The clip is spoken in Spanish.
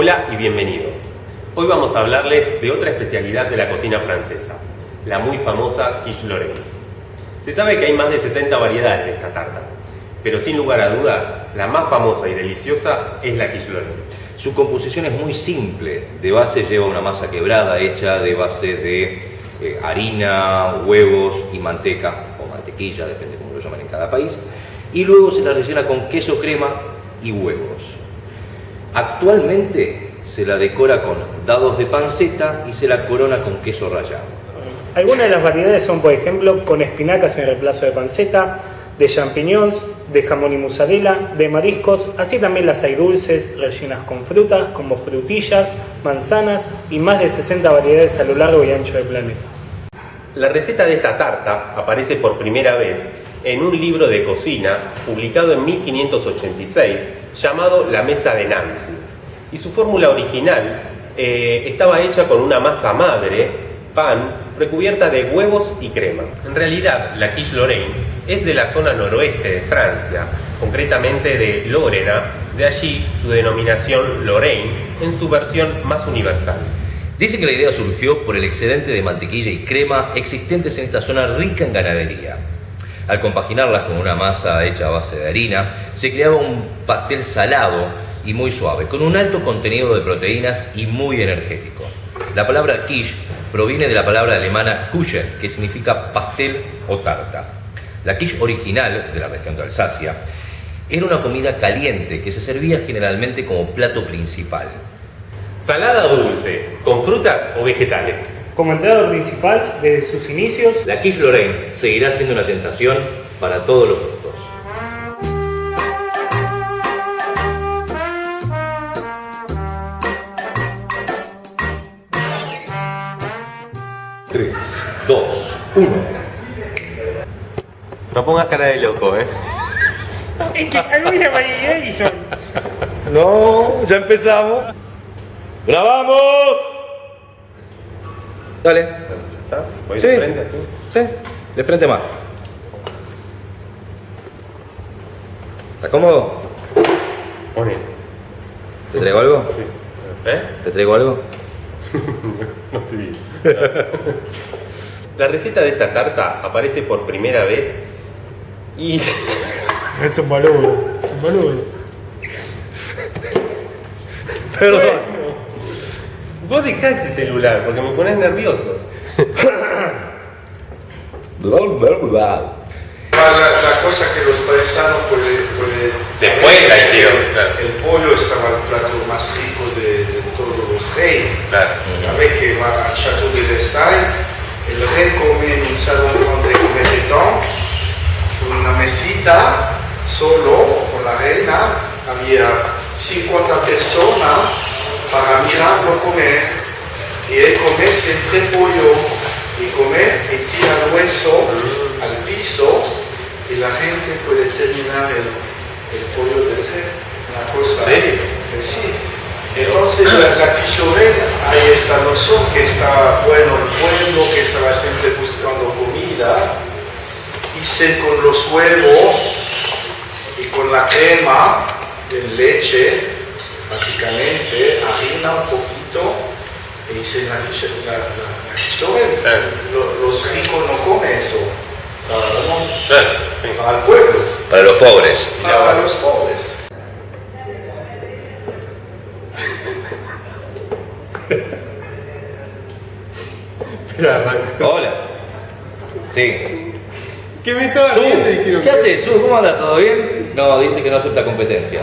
Hola y bienvenidos. Hoy vamos a hablarles de otra especialidad de la cocina francesa, la muy famosa quiche Lorraine. Se sabe que hay más de 60 variedades de esta tarta, pero sin lugar a dudas, la más famosa y deliciosa es la quiche Lorraine. Su composición es muy simple, de base lleva una masa quebrada hecha de base de eh, harina, huevos y manteca, o mantequilla, depende cómo lo llaman en cada país, y luego se la rellena con queso crema y huevos. Actualmente se la decora con dados de panceta y se la corona con queso rallado. Algunas de las variedades son, por ejemplo, con espinacas en reemplazo de panceta, de champiñones, de jamón y mozzarella, de mariscos, así también las hay dulces, rellenas con frutas, como frutillas, manzanas y más de 60 variedades a lo largo y ancho del planeta. La receta de esta tarta aparece por primera vez en un libro de cocina publicado en 1586 llamado La Mesa de Nancy. Y su fórmula original eh, estaba hecha con una masa madre, pan, recubierta de huevos y crema. En realidad, la quiche Lorraine es de la zona noroeste de Francia, concretamente de Lorena, de allí su denominación Lorraine en su versión más universal. Dicen que la idea surgió por el excedente de mantequilla y crema existentes en esta zona rica en ganadería. Al compaginarlas con una masa hecha a base de harina, se creaba un pastel salado y muy suave, con un alto contenido de proteínas y muy energético. La palabra quiche proviene de la palabra alemana Kuchen, que significa pastel o tarta. La quiche original, de la región de Alsacia, era una comida caliente que se servía generalmente como plato principal. ¿Salada o dulce? ¿Con frutas o vegetales? Como entrada principal, desde sus inicios, La quiche Lorraine seguirá siendo una tentación para todos los gustos. Tres, dos, uno. No pongas cara de loco, ¿eh? Es que No, ya empezamos. ¡Grabamos! Dale. ¿Está? ¿Voy Sí. de frente así? Sí, de frente más. ¿Estás cómodo? Pone. ¿Te traigo algo? Sí. ¿Eh? ¿Te traigo algo? No te digo. La receta de esta tarta aparece por primera vez y Es un boludo, es un boludo. Perdón. Vos dejá ese celular porque me pones nervioso. Ma la, la cosa que los paisanos pueden... pueden Después la hicieron, claro. El pollo estaba el plato más rico de, de todos los reyes. Claro. Sabes que va al Château de Versailles, el rey come en un salón donde come con una mesita, solo, con la reina, había 50 personas para mirarlo comer. Y él come siempre pollo, y come y tira el hueso al piso, y la gente puede terminar el, el pollo del rey. Una cosa... Eh, sí. Entonces la, la Lorraine, hay esta noción que está bueno el pueblo, que estaba siempre buscando comida, y se con los huevos y con la crema de leche, básicamente, harina un poquito, y hice la la. Lo- Los ricos no comen eso, para, el pueblo, Para los pobres. para los pobres. Hola. Sí. ¿Qué me estaba ¿qué haces? ¿cómo anda? ¿Todo bien? No, dice que no acepta competencia.